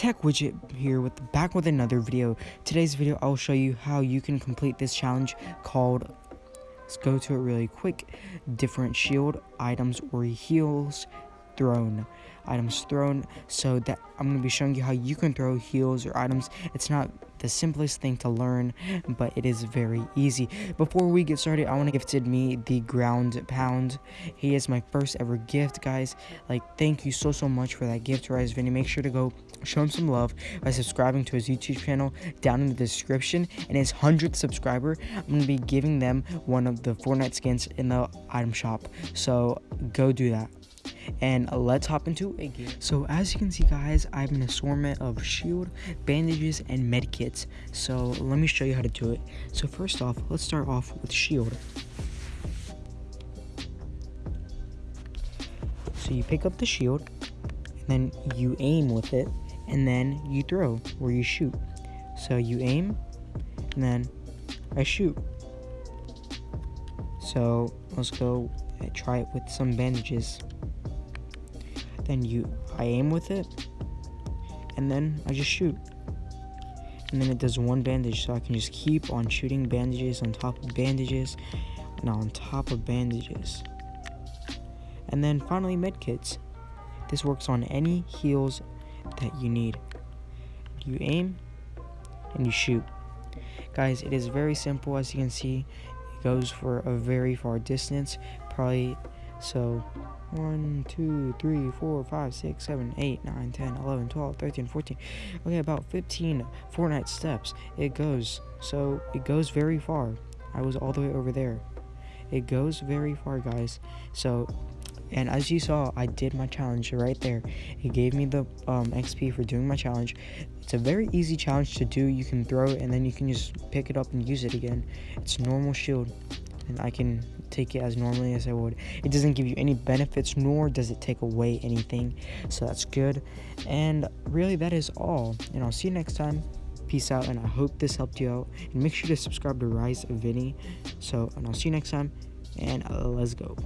Tech Widget here with back with another video. Today's video I'll show you how you can complete this challenge called let's go to it really quick. Different shield items or heals thrown items thrown so that i'm going to be showing you how you can throw heals or items. It's not the simplest thing to learn but it is very easy. Before we get started i want to gifted me the ground pound. He is my first ever gift guys. Like thank you so so much for that gift rise vinny. Make sure to go show him some love by subscribing to his youtube channel down in the description. And his 100th subscriber i'm going to be giving them one of the fortnite skins in the item shop. So go do that and let's hop into a game. So as you can see guys, I have an assortment of shield, bandages, and med kits. So let me show you how to do it. So first off, let's start off with shield. So you pick up the shield, and then you aim with it, and then you throw, where you shoot. So you aim, and then I shoot. So let's go try it with some bandages then you I aim with it and then I just shoot. And then it does one bandage so I can just keep on shooting bandages on top of bandages and on top of bandages. And then finally medkits this works on any heals that you need. You aim and you shoot. Guys it is very simple. As you can see it goes for a very far distance probably so 1, 2, 3, 4, 5, 6, 7, 8, 9, 10, 11, 12, 13, 14. Okay, about 15 Fortnite steps. It goes. So it goes very far. I was all the way over there. It goes very far, guys. So, and as you saw, I did my challenge right there. It gave me the um, XP for doing my challenge. It's a very easy challenge to do. You can throw it and then you can just pick it up and use it again. It's normal shield and I can take it as normally as I would. It doesn't give you any benefits, nor does it take away anything, so that's good. And really, that is all. And I'll see you next time. Peace out, and I hope this helped you out. And make sure to subscribe to Rise of Vinny. So, and I'll see you next time, and let's go.